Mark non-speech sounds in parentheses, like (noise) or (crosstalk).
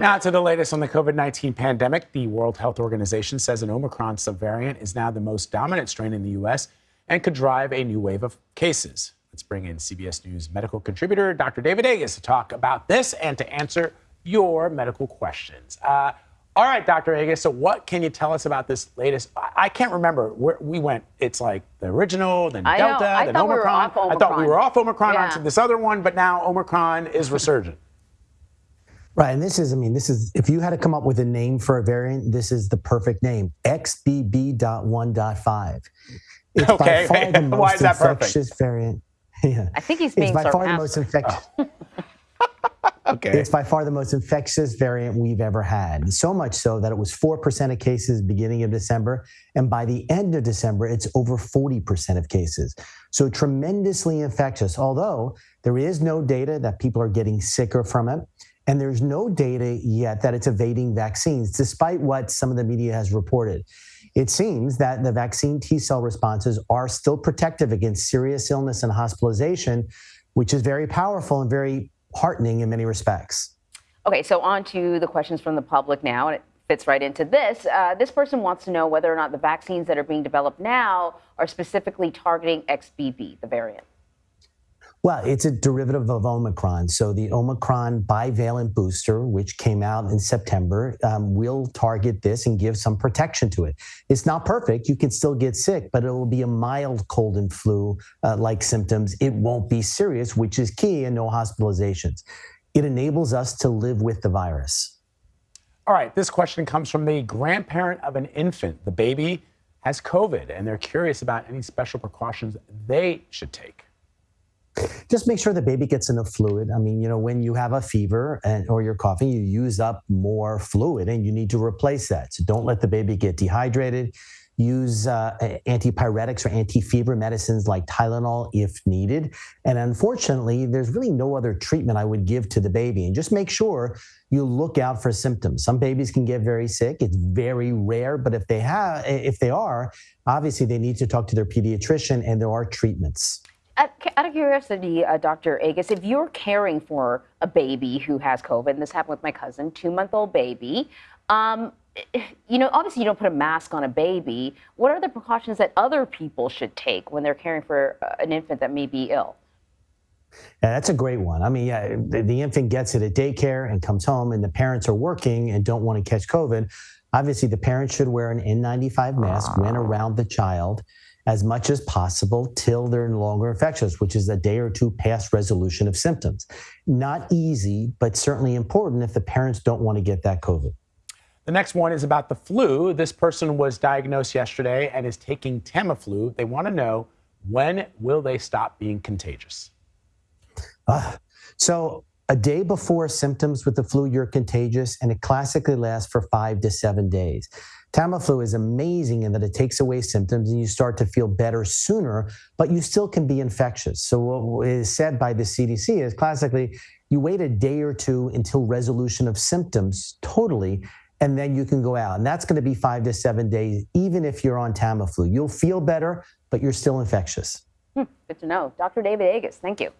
Now to the latest on the COVID 19 pandemic. The World Health Organization says an Omicron subvariant is now the most dominant strain in the U.S. and could drive a new wave of cases. Let's bring in CBS News medical contributor Dr. David Agus to talk about this and to answer your medical questions. Uh, all right, Dr. Agus, so what can you tell us about this latest? I, I can't remember where we went. It's like the original, then I Delta, then I Omicron. We Omicron. I thought we were off Omicron yeah. onto this other one, but now Omicron is resurgent. Right, and this is, I mean, this is, if you had to come up with a name for a variant, this is the perfect name, XBB.1.5. It's Okay, by far the most (laughs) why is that perfect? infectious variant. (laughs) Yeah. I think he's being It's being by far the most infectious. (laughs) Okay. It's by far the most infectious variant we've ever had. So much so that it was 4% of cases beginning of December. And by the end of December, it's over 40% of cases. So tremendously infectious, although there is no data that people are getting sicker from it. And there's no data yet that it's evading vaccines, despite what some of the media has reported. It seems that the vaccine T cell responses are still protective against serious illness and hospitalization, which is very powerful and very heartening in many respects. Okay, so on to the questions from the public now, and it fits right into this. Uh, this person wants to know whether or not the vaccines that are being developed now are specifically targeting XBB, the variant. Well, it's a derivative of Omicron. So the Omicron bivalent booster, which came out in September, um, will target this and give some protection to it. It's not perfect. You can still get sick, but it will be a mild cold and flu uh, like symptoms. It won't be serious, which is key, and no hospitalizations. It enables us to live with the virus. All right, this question comes from the grandparent of an infant. The baby has COVID, and they're curious about any special precautions they should take. Just make sure the baby gets enough fluid. I mean, you know, when you have a fever and or you're coughing, you use up more fluid and you need to replace that. So don't let the baby get dehydrated. Use uh, antipyretics or anti-fever medicines like Tylenol if needed. And unfortunately, there's really no other treatment I would give to the baby. And just make sure you look out for symptoms. Some babies can get very sick. It's very rare, but if they have, if they are, obviously they need to talk to their pediatrician, and there are treatments. Out of curiosity, uh, Dr. Agus, if you're caring for a baby who has COVID, and this happened with my cousin, two month old baby, um, you know, obviously you don't put a mask on a baby. What are the precautions that other people should take when they're caring for uh, an infant that may be ill? Yeah, that's a great one. I mean, yeah, the, the infant gets it at daycare and comes home, and the parents are working and don't want to catch COVID. Obviously, the parents should wear an N95 mask when around the child as much as possible till they're no longer infectious, which is a day or two past resolution of symptoms. Not easy, but certainly important if the parents don't want to get that COVID. The next one is about the flu. This person was diagnosed yesterday and is taking Tamiflu. They want to know when will they stop being contagious? Uh, so a day before symptoms with the flu, you're contagious, and it classically lasts for five to seven days. Tamiflu is amazing in that it takes away symptoms and you start to feel better sooner, but you still can be infectious. So what is said by the CDC is classically you wait a day or two until resolution of symptoms totally, and then you can go out. And that's going to be five to seven days, even if you're on Tamiflu. You'll feel better, but you're still infectious. Hmm, good to know. Dr. David Agus, thank you.